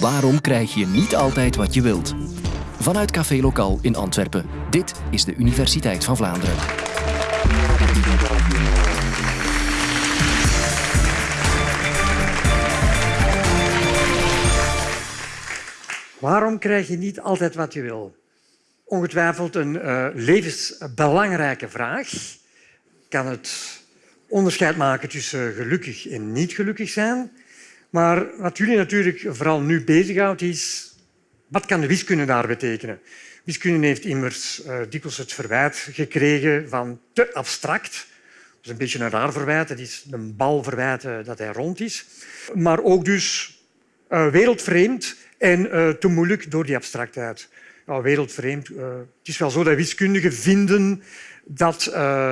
Waarom krijg je niet altijd wat je wilt? Vanuit Café Lokaal in Antwerpen. Dit is de Universiteit van Vlaanderen. Waarom krijg je niet altijd wat je wil? Ongetwijfeld een uh, levensbelangrijke vraag. Kan het onderscheid maken tussen gelukkig en niet gelukkig zijn. Maar wat jullie natuurlijk vooral nu bezighoudt, is wat kan de wiskunde daar betekenen? Wiskunde heeft immers uh, dikwijls het verwijt gekregen van te abstract. Dat is een beetje een raar verwijt. Het is een bal verwijten dat hij rond is. Maar ook dus uh, wereldvreemd en uh, te moeilijk door die abstractheid. Ja, wereldvreemd. het is wel zo dat wiskundigen vinden dat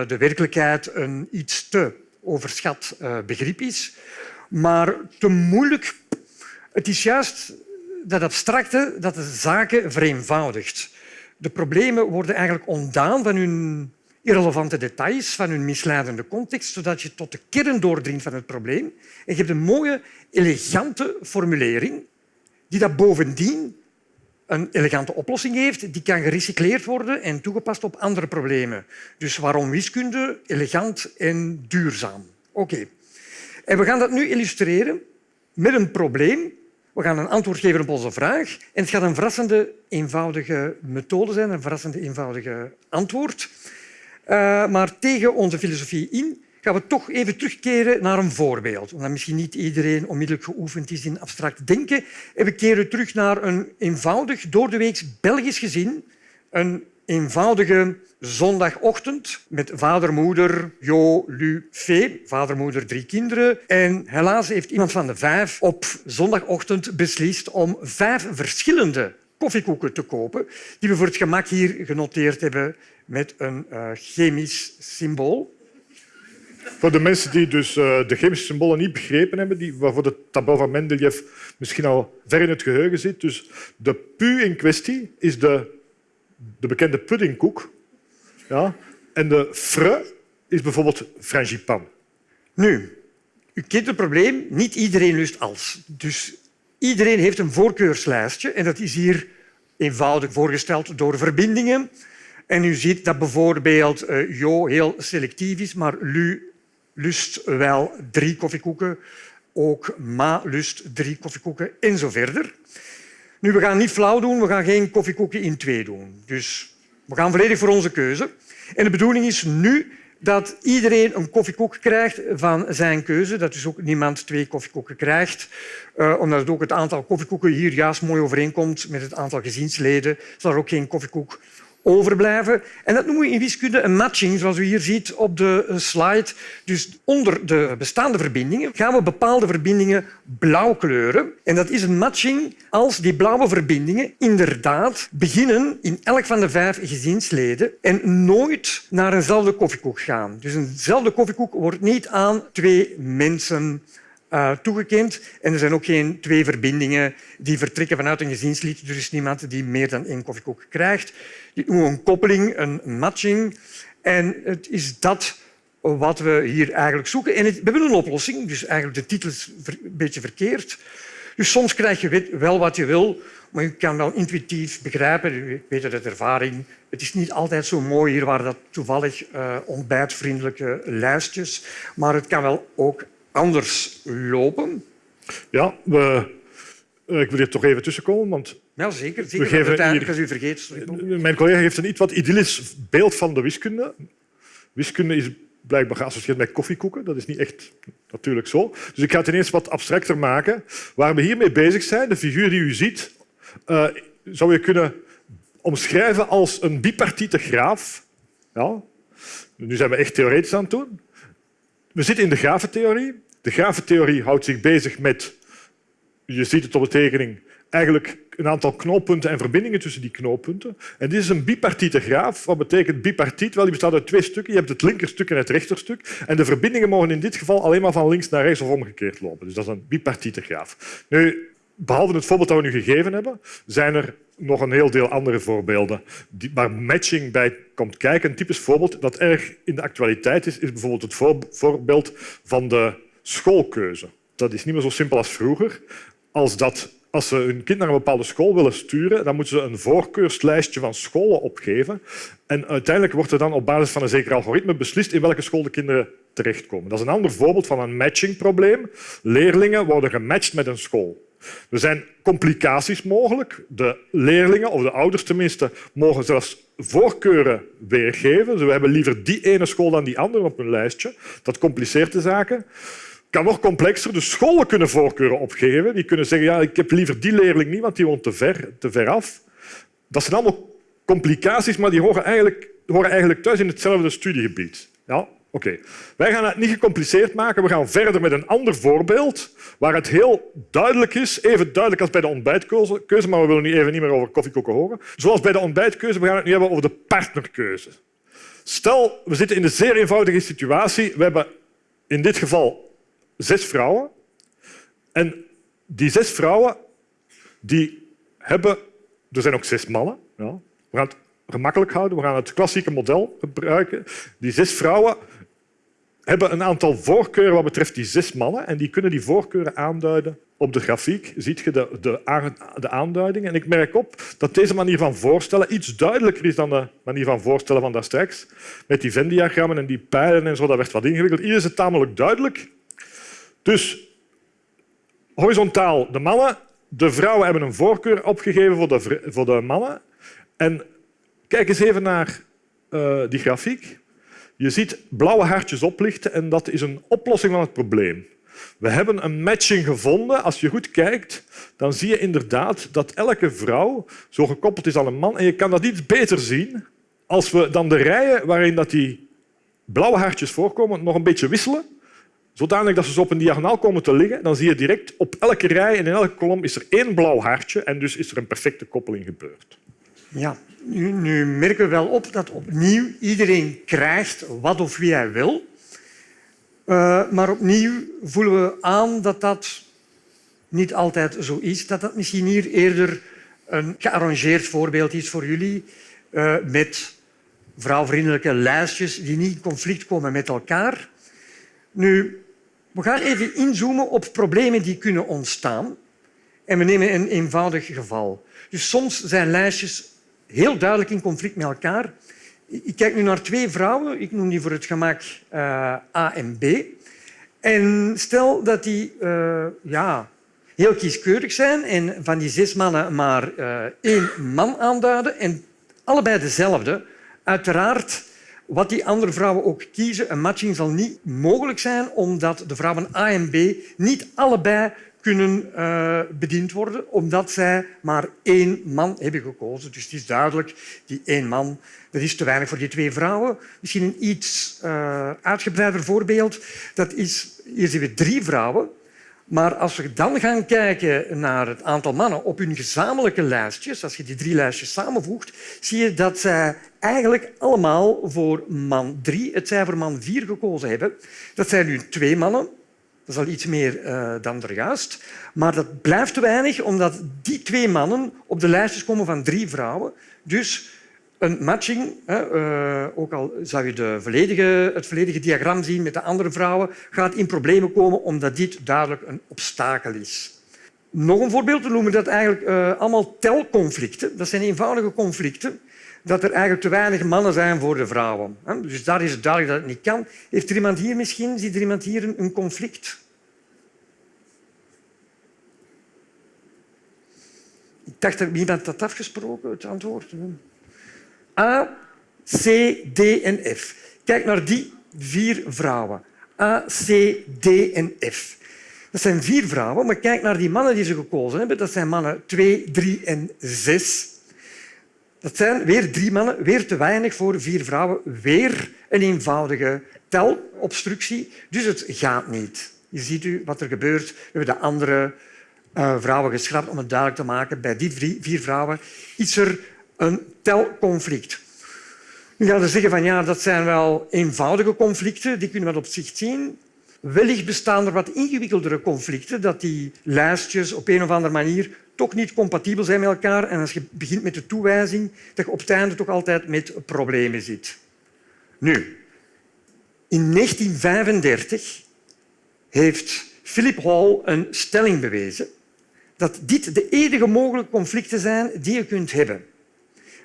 de werkelijkheid een iets te overschat begrip is. Maar te moeilijk. Het is juist dat abstracte dat de zaken vereenvoudigt. De problemen worden eigenlijk ontdaan van hun irrelevante details, van hun misleidende context, zodat je tot de kern doordringt van het probleem. En je hebt een mooie, elegante formulering die dat bovendien een elegante oplossing heeft, die kan gerecycleerd worden en toegepast op andere problemen. Dus waarom wiskunde? Elegant en duurzaam. Oké. En we gaan dat nu illustreren met een probleem. We gaan een antwoord geven op onze vraag. En het gaat een verrassende eenvoudige methode zijn, een verrassende eenvoudige antwoord. Uh, maar tegen onze filosofie in gaan we toch even terugkeren naar een voorbeeld. Omdat misschien niet iedereen onmiddellijk geoefend is in abstract denken. En we keren terug naar een eenvoudig, door de week Belgisch gezin. Een eenvoudige zondagochtend met vader, moeder, Jo, Lu, Fee. Vader, moeder, drie kinderen. En helaas heeft iemand van de vijf op zondagochtend beslist om vijf verschillende koffiekoeken te kopen, die we voor het gemak hier genoteerd hebben met een uh, chemisch symbool. Voor de mensen die dus uh, de chemische symbolen niet begrepen hebben, die, waarvoor de tabel van Mendeleev misschien al ver in het geheugen zit. Dus de pu in kwestie is de, de bekende puddingkoek. Ja? En de fre is bijvoorbeeld frangipan. Nu, u kent het probleem. Niet iedereen lust als. Dus iedereen heeft een voorkeurslijstje en dat is hier eenvoudig voorgesteld door verbindingen. En u ziet dat bijvoorbeeld uh, Jo heel selectief is, maar Lu lust wel drie koffiekoeken. Ook Ma lust drie koffiekoeken en zo verder. Nu, we gaan niet flauw doen, we gaan geen koffiekoeken in twee doen. Dus we gaan volledig voor onze keuze. En de bedoeling is nu dat iedereen een koffiekoek krijgt van zijn keuze. Dat dus ook niemand twee koffiekoeken krijgt. Uh, omdat het ook het aantal koffiekoeken hier juist mooi overeenkomt met het aantal gezinsleden. Zal er ook geen koffiekoek overblijven. En dat noemen we in wiskunde een matching, zoals u hier ziet op de slide. Dus onder de bestaande verbindingen gaan we bepaalde verbindingen blauw kleuren. En dat is een matching als die blauwe verbindingen inderdaad beginnen in elk van de vijf gezinsleden en nooit naar eenzelfde koffiekoek gaan. Dus eenzelfde koffiekoek wordt niet aan twee mensen uh, toegekend. En er zijn ook geen twee verbindingen die vertrekken vanuit een gezinslid. Er is niemand die meer dan één koffiekoek krijgt. Noemen we een koppeling, een matching. En het is dat wat we hier eigenlijk zoeken. En we hebben een oplossing, dus eigenlijk de titel is een beetje verkeerd. Dus soms krijg je wel wat je wil, maar je kan wel intuïtief begrijpen, je weet het uit ervaring, het is niet altijd zo mooi. Hier waren dat toevallig uh, ontbijtvriendelijke lijstjes, maar het kan wel ook anders lopen. Ja, we, eh, ik wil hier toch even tussenkomen, want ja, zeker. zeker. We geven hier, als u vergeet. Mijn collega heeft een iets wat idyllisch beeld van de wiskunde. Wiskunde is blijkbaar geassocieerd met koffiekoeken. Dat is niet echt natuurlijk zo. Dus ik ga het ineens wat abstracter maken. Waar we hiermee bezig zijn, de figuur die u ziet, uh, zou je kunnen omschrijven als een bipartiete graaf. Ja. Nu zijn we echt theoretisch aan het doen. We zitten in de grafentheorie. De grafentheorie houdt zich bezig met, je ziet het op de tekening, eigenlijk een aantal knooppunten en verbindingen tussen die knooppunten. En dit is een bipartiete graaf. Wat betekent bipartiet? Wel, die bestaat uit twee stukken. Je hebt het linkerstuk en het rechterstuk. En de verbindingen mogen in dit geval alleen maar van links naar rechts of omgekeerd lopen. Dus dat is een bipartiete graaf. Nu, behalve het voorbeeld dat we nu gegeven hebben, zijn er nog een heel deel andere voorbeelden waar matching bij komt kijken. Een typisch voorbeeld dat erg in de actualiteit is, is bijvoorbeeld het voorbeeld van de schoolkeuze. Dat is niet meer zo simpel als vroeger. Als dat als ze hun kind naar een bepaalde school willen sturen, dan moeten ze een voorkeurslijstje van scholen opgeven. En uiteindelijk wordt er dan op basis van een zeker algoritme beslist in welke school de kinderen terechtkomen. Dat is een ander voorbeeld van een matchingprobleem. Leerlingen worden gematcht met een school. Er zijn complicaties mogelijk. De leerlingen, of de ouders tenminste, mogen zelfs voorkeuren weergeven. Ze hebben liever die ene school dan die andere op hun lijstje. Dat compliceert de zaken kan nog complexer. De scholen kunnen voorkeuren opgeven. Die kunnen zeggen, ja, ik heb liever die leerling niet, want die woont te ver, te ver af. Dat zijn allemaal complicaties, maar die horen eigenlijk, horen eigenlijk thuis in hetzelfde studiegebied. Ja, Oké. Wij gaan het niet gecompliceerd maken. We gaan verder met een ander voorbeeld waar het heel duidelijk is, even duidelijk als bij de ontbijtkeuze, maar we willen nu even niet meer over koffiekoeken horen. Zoals bij de ontbijtkeuze, we gaan het nu hebben over de partnerkeuze. Stel, we zitten in een zeer eenvoudige situatie. We hebben in dit geval zes vrouwen. En die zes vrouwen die hebben... Er zijn ook zes mannen. Ja. We gaan het gemakkelijk houden. We gaan het klassieke model gebruiken. Die zes vrouwen hebben een aantal voorkeuren wat betreft die zes mannen. En die kunnen die voorkeuren aanduiden. Op de grafiek ziet je de, de, de aanduiding. En ik merk op dat deze manier van voorstellen iets duidelijker is dan de manier van voorstellen van daarstraks. Met die Venn-diagrammen en die pijlen en zo, dat werd wat ingewikkeld. Hier is het tamelijk duidelijk. Dus horizontaal de mannen. De vrouwen hebben een voorkeur opgegeven voor de, voor de mannen. En kijk eens even naar uh, die grafiek. Je ziet blauwe hartjes oplichten en dat is een oplossing van het probleem. We hebben een matching gevonden. Als je goed kijkt, dan zie je inderdaad dat elke vrouw zo gekoppeld is aan een man. En je kan dat iets beter zien als we dan de rijen waarin dat die blauwe hartjes voorkomen nog een beetje wisselen zodanig dat ze op een diagonaal komen te liggen, dan zie je direct op elke rij en in elke kolom is er één blauw hartje en dus is er een perfecte koppeling gebeurd. Ja, nu, merken we wel op dat opnieuw iedereen krijgt wat of wie hij wil. Uh, maar opnieuw voelen we aan dat dat niet altijd zo is. Dat dat misschien hier eerder een gearrangeerd voorbeeld is voor jullie uh, met vrouwvriendelijke lijstjes die niet in conflict komen met elkaar. Nu, we gaan even inzoomen op problemen die kunnen ontstaan. En we nemen een eenvoudig geval. Dus soms zijn lijstjes heel duidelijk in conflict met elkaar. Ik kijk nu naar twee vrouwen. Ik noem die voor het gemak uh, A en B. En stel dat die uh, ja, heel kieskeurig zijn en van die zes mannen maar uh, één man aanduiden en allebei dezelfde. Uiteraard wat die andere vrouwen ook kiezen, een matching zal niet mogelijk zijn omdat de vrouwen A en B niet allebei kunnen uh, bediend worden, omdat zij maar één man hebben gekozen. Dus het is duidelijk, die één man dat is te weinig voor die twee vrouwen. Misschien een iets uh, uitgebreider voorbeeld. Dat is, hier zien we drie vrouwen maar als we dan gaan kijken naar het aantal mannen op hun gezamenlijke lijstjes, als je die drie lijstjes samenvoegt, zie je dat zij eigenlijk allemaal voor man drie, het zij voor man vier gekozen hebben. Dat zijn nu twee mannen. Dat is al iets meer uh, dan juist. Maar dat blijft te weinig, omdat die twee mannen op de lijstjes komen van drie vrouwen. Dus een matching, eh, ook al zou je de volledige, het volledige diagram zien met de andere vrouwen, gaat in problemen komen omdat dit duidelijk een obstakel is. Nog een voorbeeld, we noemen dat eigenlijk uh, allemaal telconflicten. Dat zijn eenvoudige conflicten dat er eigenlijk te weinig mannen zijn voor de vrouwen. Dus daar is het duidelijk dat het niet kan. Heeft er iemand hier misschien, ziet er iemand hier een conflict? Ik dacht dat iemand had afgesproken, het antwoord. A, C, D en F. Kijk naar die vier vrouwen. A, C, D en F. Dat zijn vier vrouwen, maar kijk naar die mannen die ze gekozen hebben. Dat zijn mannen 2, 3 en 6. Dat zijn weer drie mannen, weer te weinig voor vier vrouwen. Weer een eenvoudige telobstructie. Dus het gaat niet. Je ziet u wat er gebeurt. We hebben de andere uh, vrouwen geschrapt om het duidelijk te maken. Bij die vier vrouwen is er een telconflict. Nu gaan ze zeggen van ja, dat zijn wel eenvoudige conflicten, die kunnen we op zich zien. Wellicht bestaan er wat ingewikkeldere conflicten, dat die lijstjes op een of andere manier toch niet compatibel zijn met elkaar. En als je begint met de toewijzing, dat je op het einde toch altijd met problemen zit. Nu, in 1935 heeft Philip Hall een stelling bewezen dat dit de enige mogelijke conflicten zijn die je kunt hebben.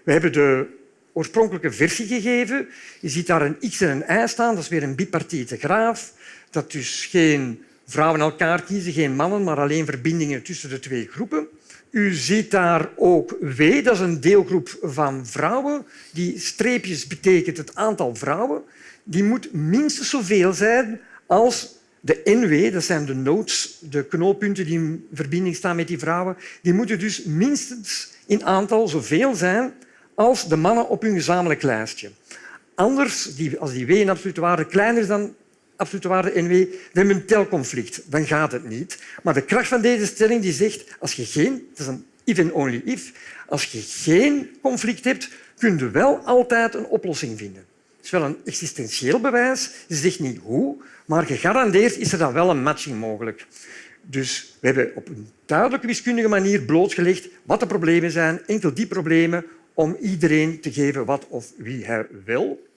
We hebben de oorspronkelijke versie gegeven. Je ziet daar een x en een y staan. Dat is weer een bipartite graaf. Dat dus geen vrouwen elkaar kiezen, geen mannen, maar alleen verbindingen tussen de twee groepen. U ziet daar ook W, dat is een deelgroep van vrouwen. Die streepjes betekent het aantal vrouwen. Die moet minstens zoveel zijn als de NW, dat zijn de nodes, de knooppunten die in verbinding staan met die vrouwen. Die moeten dus minstens in aantal zoveel zijn als de mannen op hun gezamenlijk lijstje. Anders, als die W in absolute waarde kleiner is dan absolute waarde NW, hebben een telconflict. Dan gaat het niet. Maar de kracht van deze stelling die zegt, als je geen, het is een if and only if, als je geen conflict hebt, kun je wel altijd een oplossing vinden. Het is wel een existentieel bewijs. Je zegt niet hoe, maar gegarandeerd is er dan wel een matching mogelijk. Dus we hebben op een duidelijke wiskundige manier blootgelegd wat de problemen zijn, enkel die problemen, om iedereen te geven wat of wie hij wil.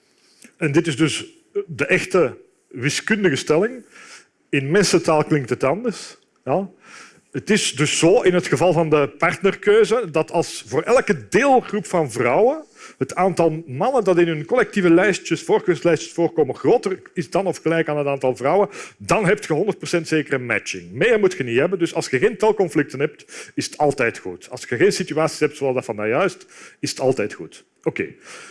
En dit is dus de echte wiskundige stelling. In mensentaal klinkt het anders. Ja. Het is dus zo in het geval van de partnerkeuze dat als voor elke deelgroep van vrouwen het aantal mannen dat in hun collectieve lijstjes, voorkeurslijstjes voorkomen groter is dan of gelijk aan het aantal vrouwen, dan heb je 100% zekere matching. Meer moet je niet hebben. Dus als je geen telconflicten hebt, is het altijd goed. Als je geen situaties hebt zoals dat van juist, is het altijd goed. Oké.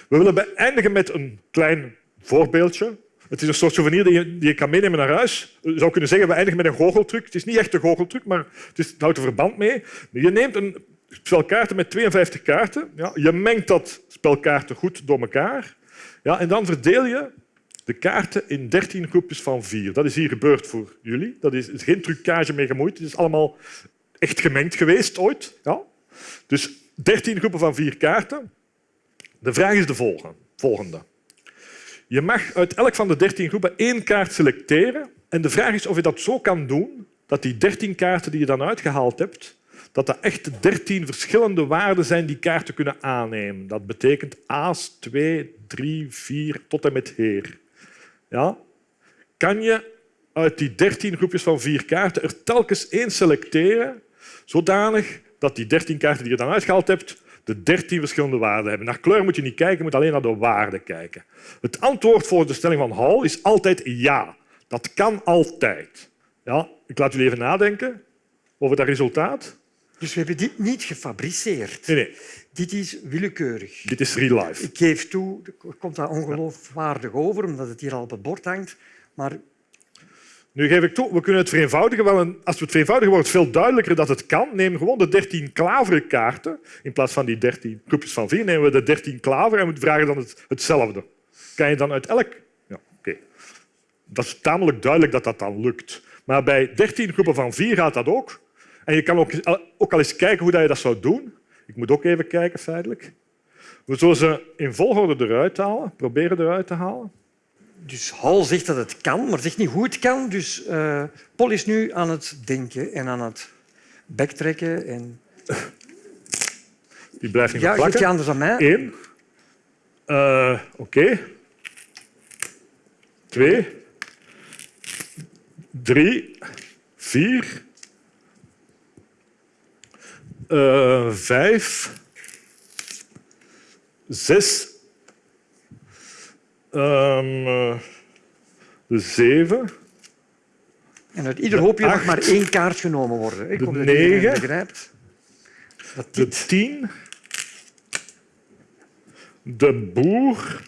We willen beëindigen met een klein voorbeeldje. Het is een soort souvenir die je, je kan meenemen naar huis. Je zou kunnen zeggen, we eindigen met een goocheltruc. Het is niet echt een goocheltruc, maar het, is, het houdt er verband mee. Je neemt een spel kaarten met 52 kaarten. Ja, je mengt dat spel kaarten goed door elkaar. Ja, en dan verdeel je de kaarten in 13 groepjes van vier. Dat is hier gebeurd voor jullie. Dat is, is geen trucage mee gemoeid. Het is allemaal echt gemengd geweest ooit. Ja. Dus 13 groepen van vier kaarten. De vraag is de volgende. Je mag uit elk van de 13 groepen één kaart selecteren. En de vraag is of je dat zo kan doen dat die 13 kaarten die je dan uitgehaald hebt, dat dat echt 13 verschillende waarden zijn die kaarten kunnen aannemen. Dat betekent aas, 2, 3, 4 tot en met heer. Ja? Kan je uit die 13 groepjes van vier kaarten er telkens één selecteren, zodanig dat die 13 kaarten die je dan uitgehaald hebt, de 13 verschillende waarden hebben. Naar kleur moet je niet kijken, je moet alleen naar de waarden kijken. Het antwoord voor de stelling van Hall is altijd ja. Dat kan altijd. Ja, ik laat jullie even nadenken over dat resultaat. Dus we hebben dit niet gefabriceerd. Nee, nee. Dit is willekeurig. Dit is real life. Ik geef toe, het komt daar ongeloofwaardig over, omdat het hier al op het bord hangt. Maar nu geef ik toe, we kunnen het vereenvoudigen. Wel als we het vereenvoudigen, wordt het veel duidelijker dat het kan. Neem gewoon de 13 klaveren kaarten. In plaats van die 13 groepjes van vier nemen we de 13 klaver en we vragen dan het, hetzelfde. Kan je dan uit elk... Ja, oké. Dat is tamelijk duidelijk dat dat dan lukt. Maar bij 13 groepen van vier gaat dat ook. En je kan ook, ook al eens kijken hoe je dat zou doen. Ik moet ook even kijken, feitelijk. We zullen ze in volgorde eruit halen, proberen eruit te halen. Dus Hal zegt dat het kan, maar zegt niet hoe het kan. Dus uh, Paul is nu aan het denken en aan het backtracken. En... Die blijft niet ja, plakken. Ja, je anders aan mij. Eén. Uh, Oké. Okay. Twee. Drie. Vier. Uh, vijf. Zes. Um, de zeven. En uit ieder hoopje mag maar één kaart genomen worden. Ik de negen. Begrijpt. Dat de tien. De boer.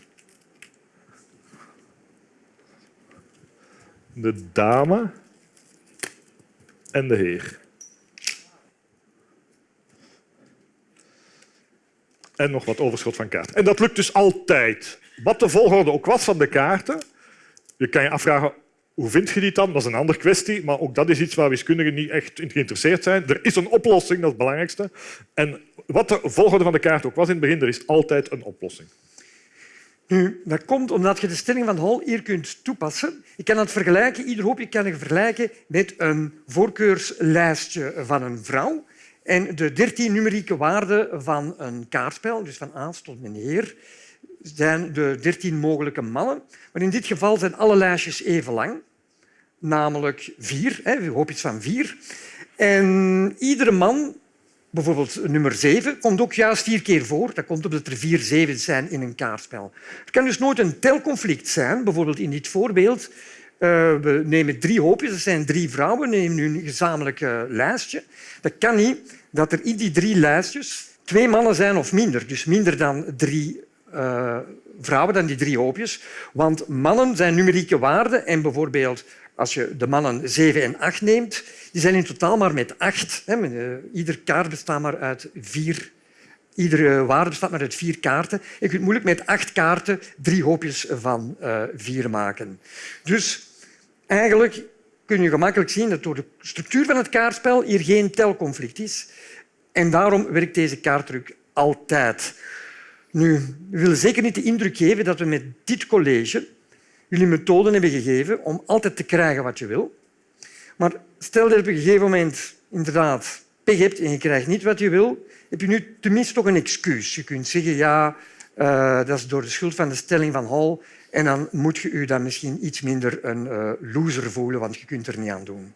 De dame. En de heer. En nog wat overschot van kaart. En dat lukt dus altijd. Wat de volgorde ook was van de kaarten, je kan je afvragen hoe vind je die dan? Dat is een andere kwestie, maar ook dat is iets waar wiskundigen niet echt in geïnteresseerd zijn. Er is een oplossing, dat is het belangrijkste. En wat de volgorde van de kaart ook was in het begin, er is altijd een oplossing. Nu, dat komt omdat je de stelling van Hall hier kunt toepassen. Je kan het vergelijken, ieder hoopje kan je vergelijken met een voorkeurslijstje van een vrouw. En de dertien numerieke waarden van een kaartspel, dus van aas tot meneer, zijn de dertien mogelijke mannen. Maar in dit geval zijn alle lijstjes even lang, namelijk vier. Hè, hoop iets van vier. En iedere man, bijvoorbeeld nummer 7, komt ook juist vier keer voor. Dat komt omdat er vier zevens zijn in een kaartspel. Er kan dus nooit een telconflict zijn. Bijvoorbeeld in dit voorbeeld. Uh, we nemen drie hoopjes, dat zijn drie vrouwen, we nemen nu een gezamenlijk lijstje. Dat kan niet dat er in die drie lijstjes twee mannen zijn of minder. Dus minder dan drie uh, vrouwen, dan die drie hoopjes. Want mannen zijn numerieke waarden en bijvoorbeeld als je de mannen 7 en 8 neemt, die zijn in totaal maar met 8. Ieder kaart bestaat maar uit vier. Iedere waarde bestaat maar uit vier kaarten. Je kunt moeilijk met acht kaarten drie hoopjes van uh, vier maken. Dus eigenlijk kun je gemakkelijk zien dat door de structuur van het kaartspel hier geen telconflict is. En daarom werkt deze kaarttruc altijd. Nu, we willen zeker niet de indruk geven dat we met dit college jullie methoden hebben gegeven om altijd te krijgen wat je wil. Maar stel dat je op een gegeven moment inderdaad pech hebt en je krijgt niet wat je wil, heb je nu tenminste toch een excuus. Je kunt zeggen, ja, uh, dat is door de schuld van de stelling van Hall en dan moet je je dan misschien iets minder een uh, loser voelen, want je kunt er niet aan doen.